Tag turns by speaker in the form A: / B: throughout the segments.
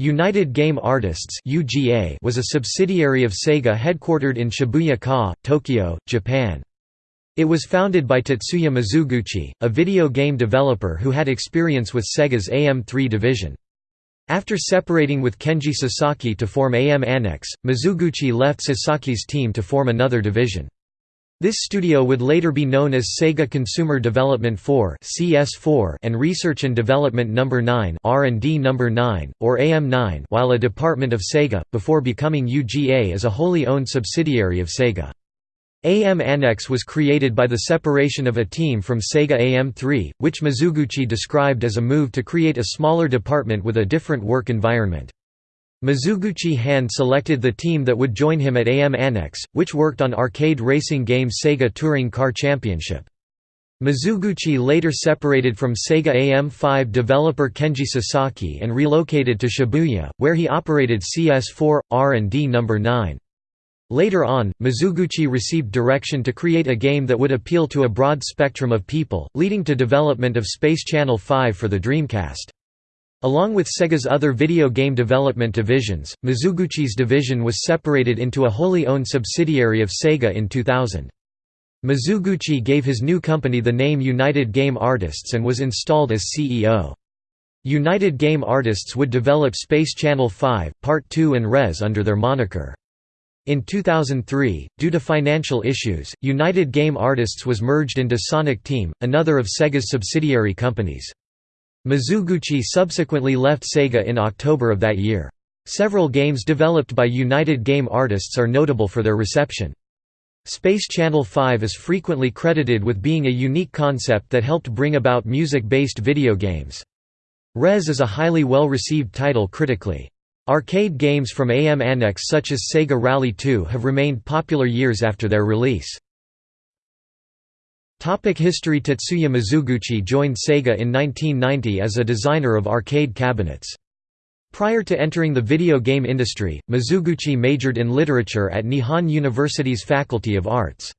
A: United Game Artists was a subsidiary of Sega headquartered in Shibuya-ku, Tokyo, Japan. It was founded by Tetsuya Mizuguchi, a video game developer who had experience with Sega's AM3 division. After separating with Kenji Sasaki to form AM Annex, Mizuguchi left Sasaki's team to form another division. This studio would later be known as Sega Consumer Development 4 (CS4) and Research and Development Number no. 9 (R&D Number no. 9) or AM9, while a department of Sega before becoming UGA as a wholly owned subsidiary of Sega. AM Annex was created by the separation of a team from Sega AM3, which Mizuguchi described as a move to create a smaller department with a different work environment. Mizuguchi hand selected the team that would join him at AM Annex, which worked on arcade racing game Sega Touring Car Championship. Mizuguchi later separated from Sega AM5 developer Kenji Sasaki and relocated to Shibuya, where he operated CS4, R&D No. 9. Later on, Mizuguchi received direction to create a game that would appeal to a broad spectrum of people, leading to development of Space Channel 5 for the Dreamcast. Along with Sega's other video game development divisions, Mizuguchi's division was separated into a wholly owned subsidiary of Sega in 2000. Mizuguchi gave his new company the name United Game Artists and was installed as CEO. United Game Artists would develop Space Channel 5, Part 2 and Rez under their moniker. In 2003, due to financial issues, United Game Artists was merged into Sonic Team, another of Sega's subsidiary companies. Mizuguchi subsequently left Sega in October of that year. Several games developed by United Game Artists are notable for their reception. Space Channel 5 is frequently credited with being a unique concept that helped bring about music-based video games. Rez is a highly well-received title critically. Arcade games from AM Annex such as Sega Rally 2 have remained popular years after their release. Topic history Tetsuya Mizuguchi joined Sega in 1990 as a designer of arcade cabinets. Prior to entering the video game industry, Mizuguchi majored in literature at Nihon University's Faculty of Arts.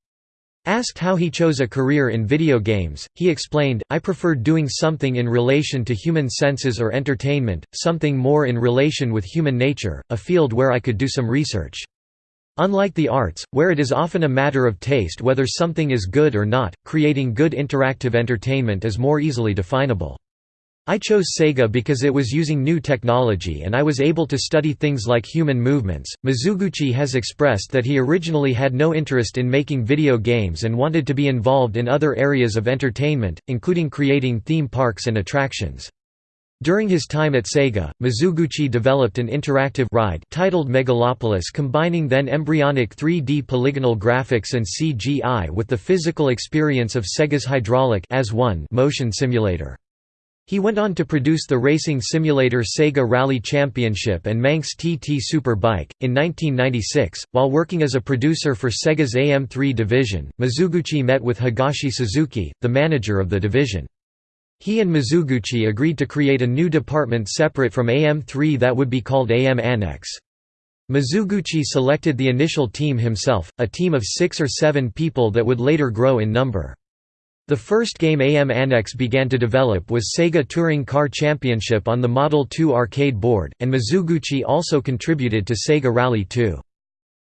A: Asked how he chose a career in video games, he explained, I preferred doing something in relation to human senses or entertainment, something more in relation with human nature, a field where I could do some research. Unlike the arts, where it is often a matter of taste whether something is good or not, creating good interactive entertainment is more easily definable. I chose Sega because it was using new technology and I was able to study things like human movements. Mizuguchi has expressed that he originally had no interest in making video games and wanted to be involved in other areas of entertainment, including creating theme parks and attractions. During his time at Sega, Mizuguchi developed an interactive ride titled Megalopolis combining then embryonic 3D polygonal graphics and CGI with the physical experience of Sega's hydraulic AS-1 motion simulator. He went on to produce the racing simulator Sega Rally Championship and Manx TT Super Bike. In 1996, while working as a producer for Sega's AM3 division, Mizuguchi met with Hisashi Suzuki, the manager of the division. He and Mizuguchi agreed to create a new department separate from AM3 that would be called AM Annex. Mizuguchi selected the initial team himself, a team of six or seven people that would later grow in number. The first game AM Annex began to develop was Sega Touring Car Championship on the Model 2 arcade board, and Mizuguchi also contributed to Sega Rally 2.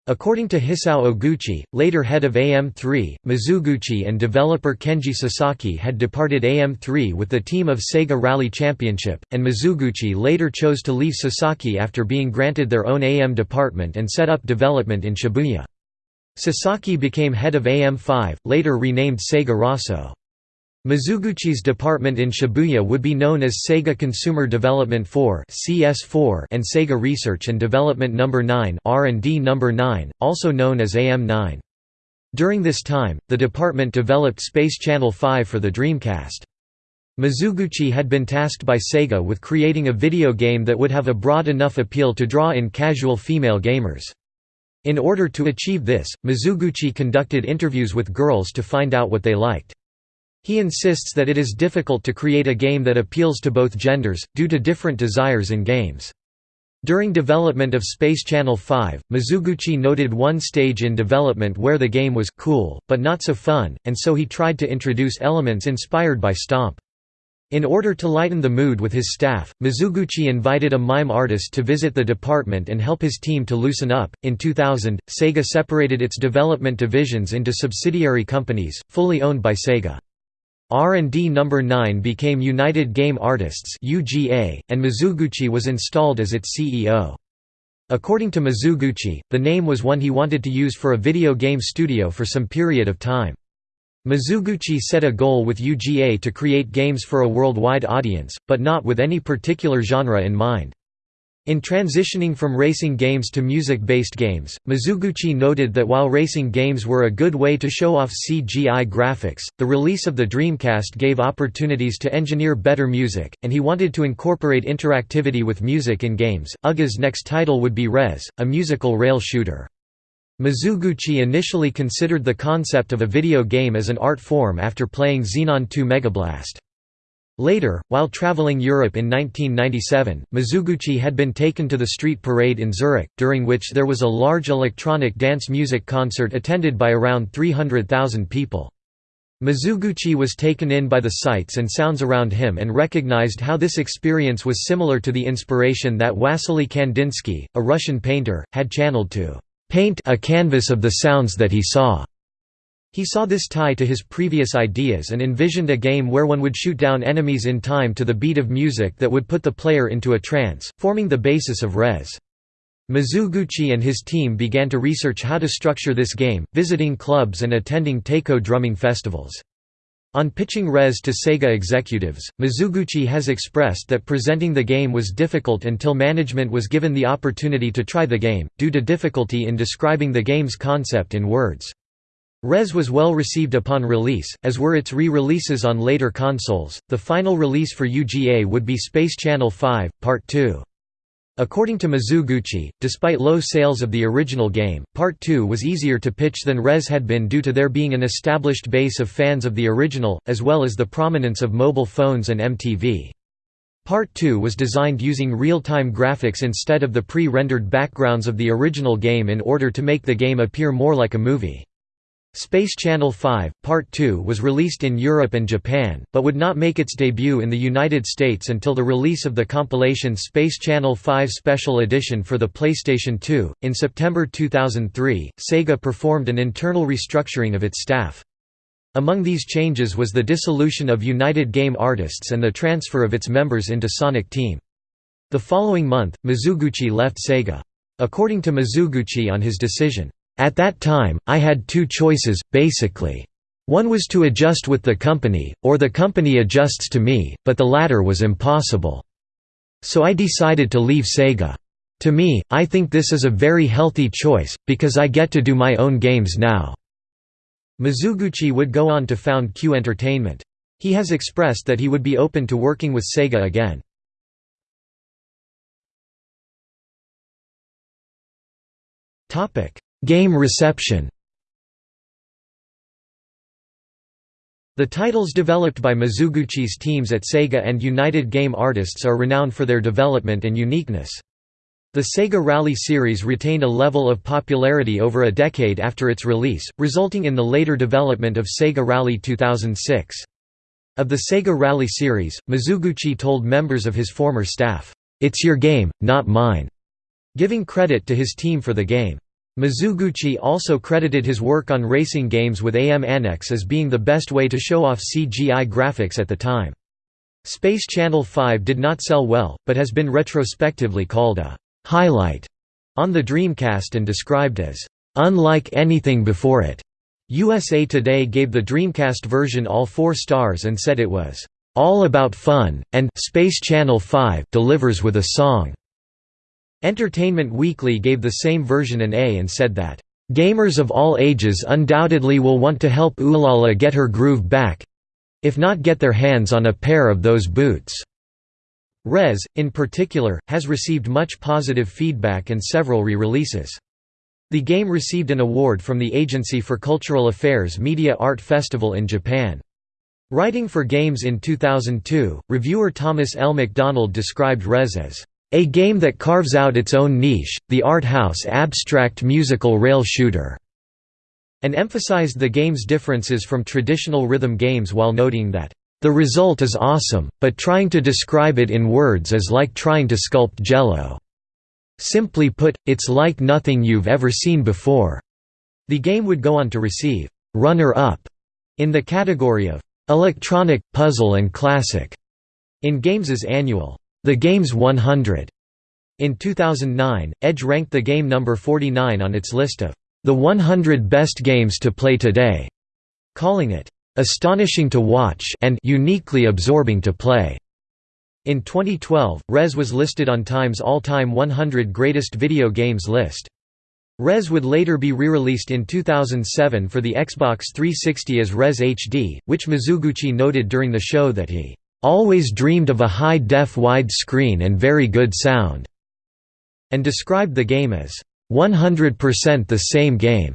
A: According to Hisao Oguchi, later head of AM3, Mizuguchi and developer Kenji Sasaki had departed AM3 with the team of Sega Rally Championship, and Mizuguchi later chose to leave Sasaki after being granted their own AM department and set up development in Shibuya. Sasaki became head of AM5, later renamed Sega Rosso. Mizuguchi's department in Shibuya would be known as Sega Consumer Development 4 (CS4) and Sega Research and Development Number no. 9 (R&D Number no. 9), also known as AM9. During this time, the department developed Space Channel 5 for the Dreamcast. Mizuguchi had been tasked by Sega with creating a video game that would have a broad enough appeal to draw in casual female gamers. In order to achieve this, Mizuguchi conducted interviews with girls to find out what they liked. He insists that it is difficult to create a game that appeals to both genders, due to different desires in games. During development of Space Channel 5, Mizuguchi noted one stage in development where the game was cool, but not so fun, and so he tried to introduce elements inspired by Stomp. In order to lighten the mood with his staff, Mizuguchi invited a mime artist to visit the department and help his team to loosen up. In 2000, Sega separated its development divisions into subsidiary companies, fully owned by Sega. R&D number 9 became United Game Artists (UGA), and Mizuguchi was installed as its CEO. According to Mizuguchi, the name was one he wanted to use for a video game studio for some period of time. Mizuguchi set a goal with UGA to create games for a worldwide audience, but not with any particular genre in mind. In transitioning from racing games to music-based games, Mizuguchi noted that while racing games were a good way to show off CGI graphics, the release of the Dreamcast gave opportunities to engineer better music, and he wanted to incorporate interactivity with music in games. UGA's next title would be Rez, a musical rail shooter. Mizuguchi initially considered the concept of a video game as an art form after playing Xenon 2 Megablast. Later, while traveling Europe in 1997, Mizuguchi had been taken to the street parade in Zurich, during which there was a large electronic dance music concert attended by around 300,000 people. Mizuguchi was taken in by the sights and sounds around him and recognized how this experience was similar to the inspiration that Wassily Kandinsky, a Russian painter, had channeled to paint a canvas of the sounds that he saw. He saw this tie to his previous ideas and envisioned a game where one would shoot down enemies in time to the beat of music that would put the player into a trance, forming the basis of Rez. Mizuguchi and his team began to research how to structure this game, visiting clubs and attending taiko drumming festivals. On pitching Rez to Sega executives, Mizuguchi has expressed that presenting the game was difficult until management was given the opportunity to try the game, due to difficulty in describing the game's concept in words. Rez was well received upon release, as were its re-releases on later consoles. The final release for UGA would be Space Channel 5, Part 2. According to Mizuguchi, despite low sales of the original game, Part 2 was easier to pitch than Rez had been due to there being an established base of fans of the original, as well as the prominence of mobile phones and MTV. Part 2 was designed using real-time graphics instead of the pre-rendered backgrounds of the original game in order to make the game appear more like a movie. Space Channel 5, Part 2 was released in Europe and Japan, but would not make its debut in the United States until the release of the compilation Space Channel 5 Special Edition for the PlayStation 2. In September 2003, Sega performed an internal restructuring of its staff. Among these changes was the dissolution of United Game Artists and the transfer of its members into Sonic Team. The following month, Mizuguchi left Sega. According to Mizuguchi on his decision, at that time, I had two choices, basically. One was to adjust with the company, or the company adjusts to me, but the latter was impossible. So I decided to leave Sega. To me, I think this is a very healthy choice, because I get to do my own games now." Mizuguchi would go on to found Q Entertainment. He has expressed that he would be open to working with Sega again. Game reception The titles developed by Mizuguchi's teams at Sega and United Game Artists are renowned for their development and uniqueness. The Sega Rally series retained a level of popularity over a decade after its release, resulting in the later development of Sega Rally 2006. Of the Sega Rally series, Mizuguchi told members of his former staff, "'It's your game, not mine'", giving credit to his team for the game. Mizuguchi also credited his work on racing games with AM Annex as being the best way to show off CGI graphics at the time. Space Channel 5 did not sell well, but has been retrospectively called a «highlight» on the Dreamcast and described as «unlike anything before it». USA Today gave the Dreamcast version all four stars and said it was «all about fun», and «Space Channel 5 delivers with a song». Entertainment Weekly gave the same version an A and said that, "...gamers of all ages undoubtedly will want to help Ulala get her groove back—if not get their hands on a pair of those boots." Rez, in particular, has received much positive feedback and several re-releases. The game received an award from the Agency for Cultural Affairs Media Art Festival in Japan. Writing for Games in 2002, reviewer Thomas L. McDonald described Rez as a game that carves out its own niche, the art house abstract musical rail shooter, and emphasized the game's differences from traditional rhythm games while noting that The result is awesome, but trying to describe it in words is like trying to sculpt jello. Simply put, it's like nothing you've ever seen before." The game would go on to receive «runner-up» in the category of «electronic, puzzle and classic» in Games' annual «The Games 100». In 2009, Edge ranked the game number 49 on its list of «the 100 best games to play today», calling it «astonishing to watch» and «uniquely absorbing to play». In 2012, Rez was listed on Time's all-time 100 greatest video games list. Rez would later be re-released in 2007 for the Xbox 360 as Rez HD, which Mizuguchi noted during the show that he always dreamed of a high-def wide screen and very good sound, and described the game as 100% the same game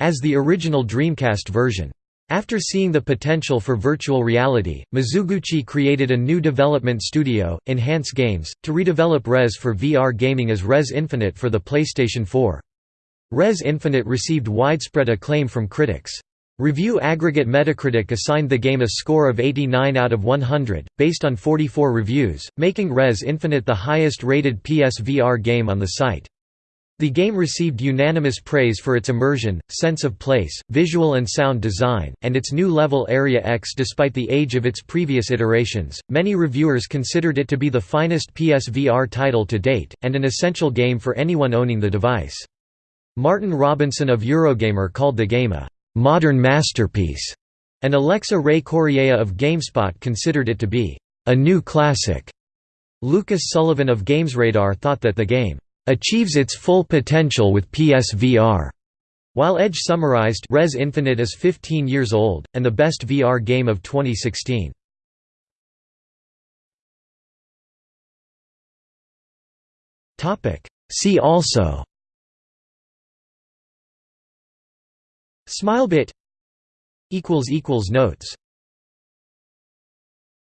A: as the original Dreamcast version. After seeing the potential for virtual reality, Mizuguchi created a new development studio, Enhance Games, to redevelop Rez for VR gaming as Rez Infinite for the PlayStation 4. Rez Infinite received widespread acclaim from critics. Review aggregate Metacritic assigned the game a score of 89 out of 100, based on 44 reviews, making Rez Infinite the highest-rated PSVR game on the site. The game received unanimous praise for its immersion, sense of place, visual and sound design, and its new level Area X despite the age of its previous iterations. Many reviewers considered it to be the finest PSVR title to date, and an essential game for anyone owning the device. Martin Robinson of Eurogamer called the game a modern masterpiece, and Alexa Ray Correa of GameSpot considered it to be a new classic. Lucas Sullivan of GamesRadar thought that the game achieves its full potential with PSVR. While Edge summarized Rez Infinite is 15 years old, and the best VR game of 2016. See also Smilebit equals equals Notes